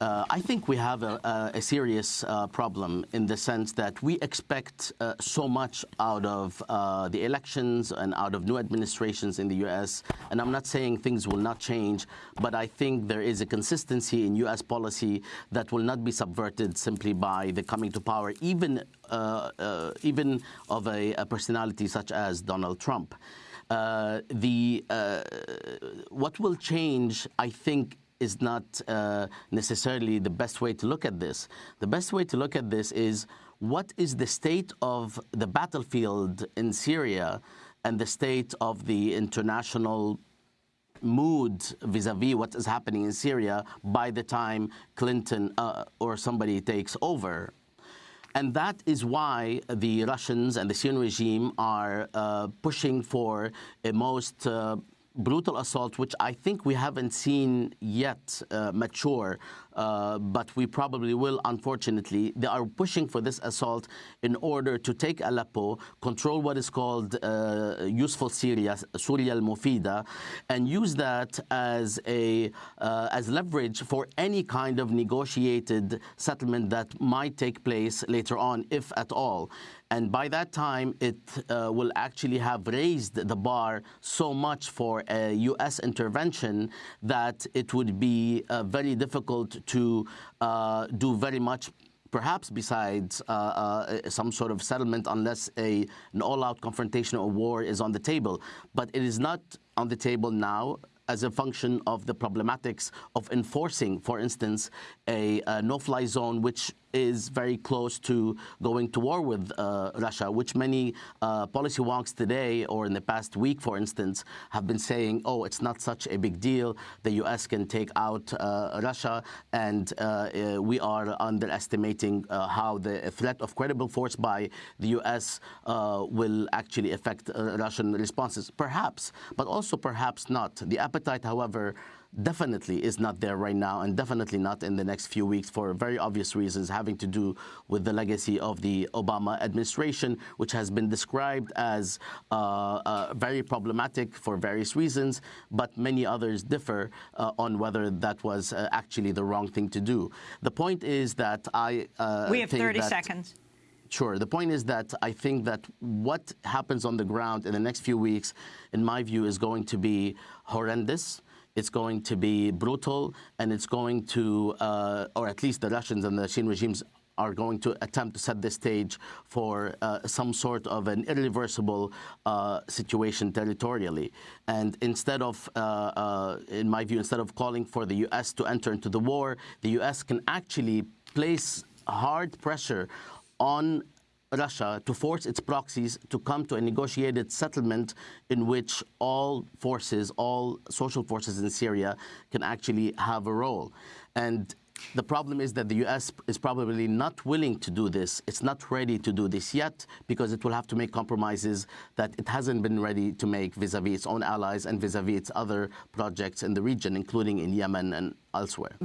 Uh, I think we have a, a, serious uh, problem in the sense that we expect uh, so much out of uh, the elections and out of new administrations in the U.S. And I'm not saying things will not change, but I think there is a consistency in U.S. policy that will not be subverted simply by the coming to power, even uh, uh, even of a, a, personality such as Donald Trump. the what will change, I think is not uh, necessarily the best way to look at this. The best way to look at this is what is the state of the battlefield in Syria and the state of the international mood vis-a-vis -vis what is happening in Syria by the time Clinton uh, or somebody takes over. And that is why the Russians and the Syrian regime are uh, pushing for a most uh, brutal assault, which I think we haven't seen yet uh, mature, uh, but we probably will, unfortunately. They are pushing for this assault in order to take Aleppo, control what is called uh, useful Syria, Syria al-Mufida, and use that as, a, uh, as leverage for any kind of negotiated settlement that might take place later on, if at all. And by that time, it uh, will actually have raised the bar so much for a U.S. intervention that it would be uh, very difficult to uh, do very much perhaps besides uh, uh, some sort of settlement unless a, an all-out confrontation or war is on the table. But it is not on the table now as a function of the problematics of enforcing, for instance, a, a no-fly zone which is very close to going to war with uh, Russia, which many uh, policy wonks today or in the past week, for instance, have been saying, oh, it's not such a big deal. The U.S. can take out uh, Russia, and uh, uh, we are underestimating uh, how the threat of credible force by the U.S. will actually affect Russian responses. Perhaps, but also perhaps not. The appetite, however, definitely is not there right now and definitely not in the next few weeks for very obvious reasons having to do with the legacy of the Obama administration, which has been described as uh, uh, very problematic for various reasons, but many others differ uh, on whether that was uh, actually the wrong thing to do. The point is that I uh, We have 30 seconds. Sure. The point is that I think that what happens on the ground in the next few weeks, in my view, is going to be horrendous. It's going to be brutal, and it's going to, uh, or at least the Russians and the Syrian regimes are going to attempt to set the stage for uh, some sort of an irreversible uh, situation territorially. And instead of, uh, uh in my view, instead of calling for the U.S. to enter into the war, the U.S. can actually place hard pressure on Russia to force its proxies to come to a negotiated settlement in which all forces, all social forces in Syria can actually have a role. And the problem is that the U.S. is probably not willing to do this. It's not ready to do this yet because it will have to make compromises that it hasn't been ready to make vis-a-vis -vis its own allies and vis-a-vis -vis its other projects in the region, including in Yemen and elsewhere.